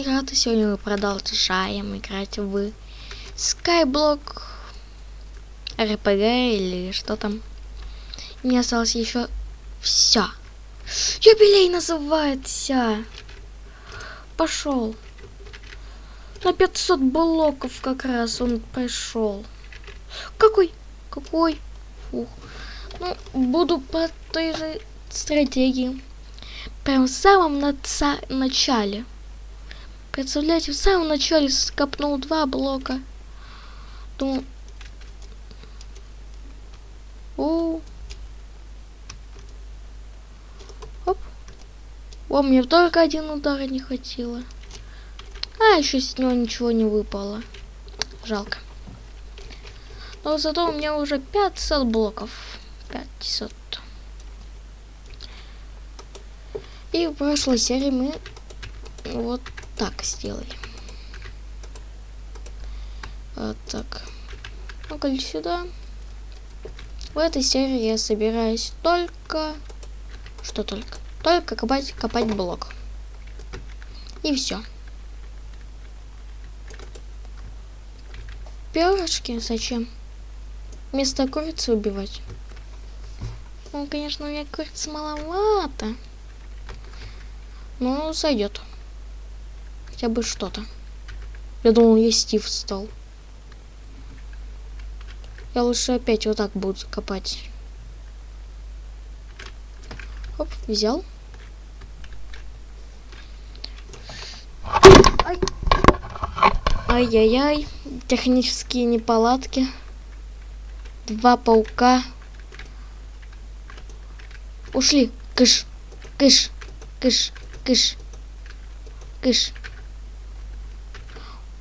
играть, и сегодня мы продолжаем играть в Skyblock RPG или что там. Мне осталось еще все. Юбилей называется. Пошел. На 500 блоков как раз он пришел. Какой? Какой? Ух. Ну, буду по той же стратегии. Прям в самом начале. Представляете, в самом начале скопнул два блока. Думаю... О, Оп. О, мне только один удар не хватило. А, еще с него ничего не выпало. Жалко. Но зато у меня уже 500 блоков. 500. И в прошлой серии мы вот так сделали. Вот так. ну сюда. В этой серии я собираюсь только... Что только? Только копать, копать блок. И все. Перышки зачем? Вместо курицы убивать. Ну, конечно, у меня курицы маловато. Ну, сойдет хотя бы что-то. Я думал, я Стив стал. Я лучше опять вот так буду копать. Оп, взял. Ай-яй-яй. Технические неполадки. Два паука. Ушли. Кыш. Кыш. Кыш. Кыш. Кыш.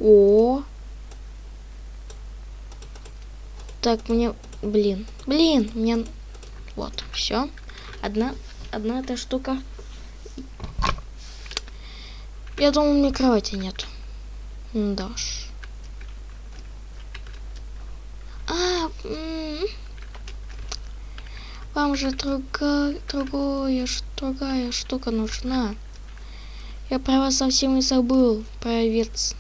О. Так, мне... Блин. Блин, мне... Вот, все. Одна, одна эта штука. Я думал, у меня кровати нет. Да уж. А, вам же другая, другая, другая штука нужна. Я про вас совсем и забыл, провериться.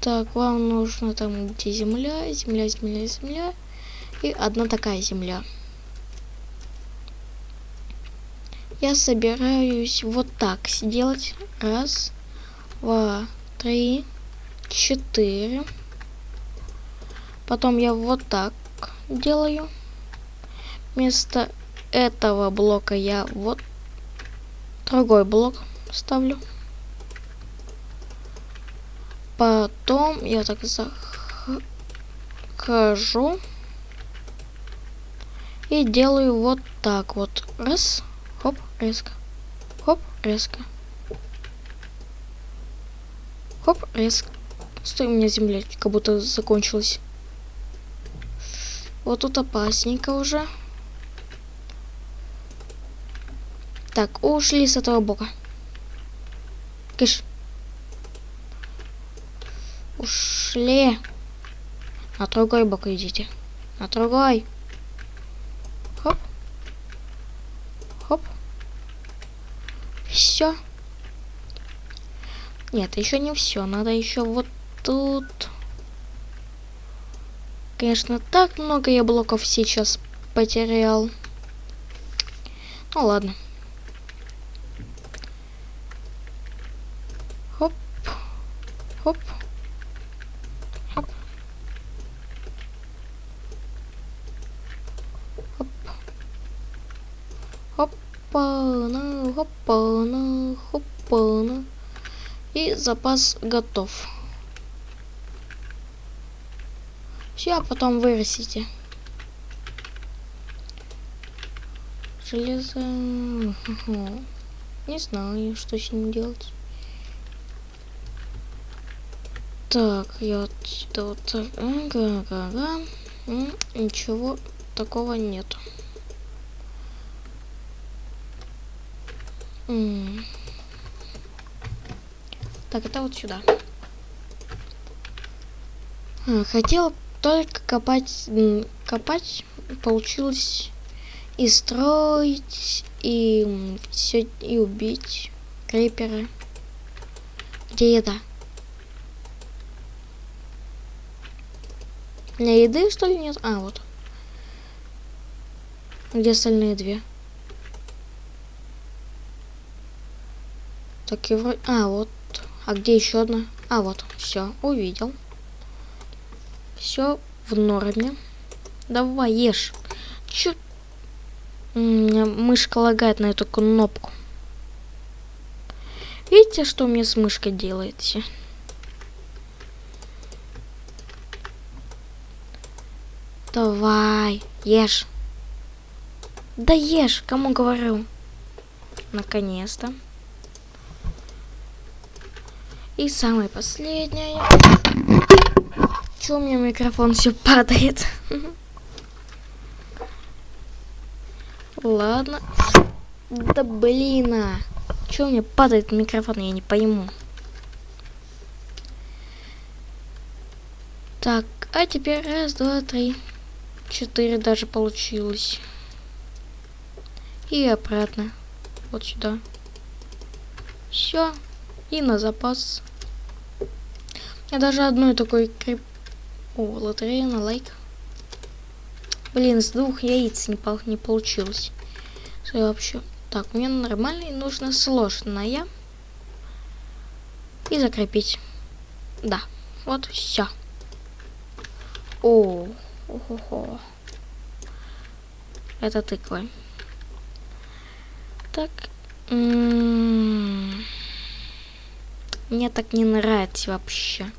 Так, вам нужно там где земля, земля, земля, земля. И одна такая земля. Я собираюсь вот так сделать. Раз, два, три, четыре. Потом я вот так делаю. Вместо этого блока я вот другой блок ставлю. Потом я так захожу и делаю вот так вот. Раз, хоп, резко. Хоп, резко. Хоп, резко. Стой, у меня земля как будто закончилась. Вот тут опасненько уже. Так, ушли с этого бока. Кыш. Ушли. На другой бок идите. На другой. Хоп. Хоп. Все. Нет, еще не все. Надо еще вот тут. Конечно, так много я блоков сейчас потерял. Ну ладно. Хоп. Хоп. Хопа-на, хопа-на, хопа-на. И запас готов. Все, а потом вырастите. Железо... Не знаю, что с ним делать. Так, я отсюда вот так. Ага, ага. Ничего такого нету. Так, это вот сюда. А, хотел только копать, копать, получилось и строить, и все, и убить. криперы. Где еда? У меня еды, что ли, нет? А, вот. Где остальные две? Так и вроде... А, вот. А где еще одна? А, вот. Все, увидел. Все в норме. Давай, ешь. Чё? У меня мышка лагает на эту кнопку. Видите, что мне с мышкой делаете? Давай, ешь. Да ешь, кому говорю. Наконец-то. И самое последнее. Чё у меня микрофон все падает? Ладно. Да блин, а. Чё у меня падает микрофон, я не пойму. Так, а теперь раз, два, три, четыре даже получилось. И обратно. Вот сюда. Все. И на запас. Я даже одной такой крип... О, лотерея на лайк. Блин, с двух яиц не, по не получилось. Что вообще... Так, мне нормальный нужно сложное. И закрепить. Да, вот все. О, о Это тыквы. Так. М -м -м. Мне так не нравится вообще.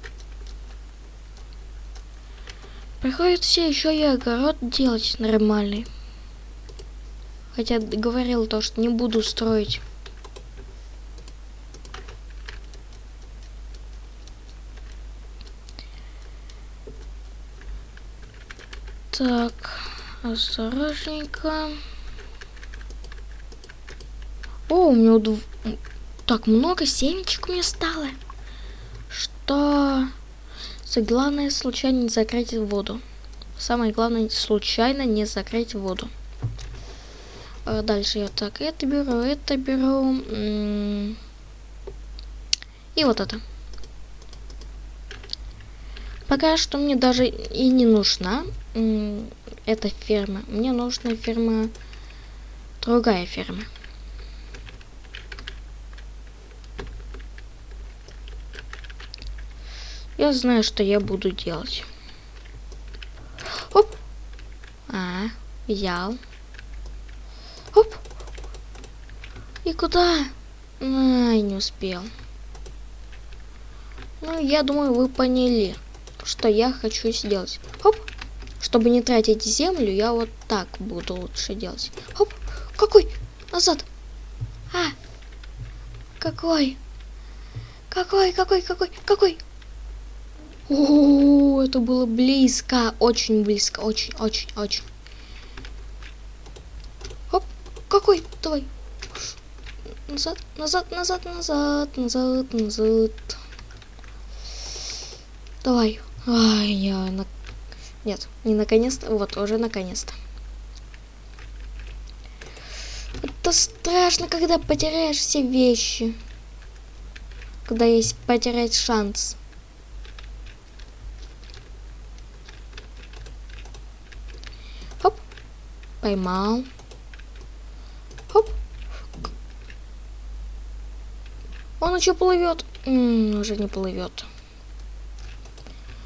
Приходится еще и огород делать нормальный. Хотя говорил то, что не буду строить. Так, осторожненько. О, у меня удв... так много семечек у меня стало. Что... Главное, случайно не закрыть воду. Самое главное, случайно не закрыть воду. А дальше я так это беру, это беру. И вот это. Пока что мне даже и не нужна эта ферма. Мне нужна ферма, другая ферма. Я знаю, что я буду делать. Оп. А, взял. Оп. И куда? Ай, не успел. Ну, я думаю, вы поняли, что я хочу сделать. Оп. Чтобы не тратить землю, я вот так буду лучше делать. Оп. Какой? Назад. А. Какой? Какой, какой, какой, какой? О, это было близко, очень близко, очень, очень, очень. Оп, какой? Давай. Назад, назад, назад, назад, назад, назад. Давай. Ай, я на... Нет, не наконец-то, вот, уже наконец-то. Это страшно, когда потеряешь все вещи. Когда есть потерять шанс. Поймал. Хоп. Он еще плывет. М -м, уже не плывет.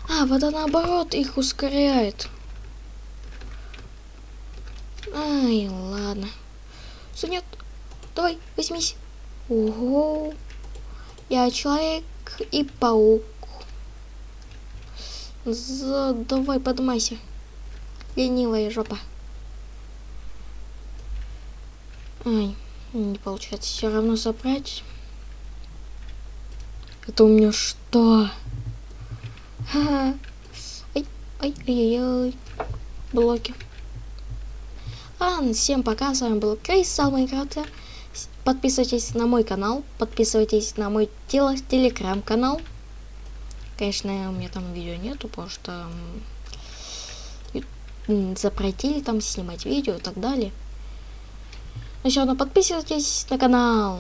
А, вода наоборот их ускоряет. Ай, ладно. Все, нет. Давай, возьмись. Ого. Я человек и паук. За... Давай, поднимайся. Ленивая жопа. Ай, не получается все равно забрать. Это у меня что? Ха-ха. Ай, ай, ай, ай, Блоки. Ладно, всем пока, с вами был Крейс, самый Майнкрафта. Подписывайтесь на мой канал, подписывайтесь на мой телеграм-канал. Конечно, у меня там видео нету, потому что запретили там снимать видео и так далее. Еще одно подписывайтесь на канал.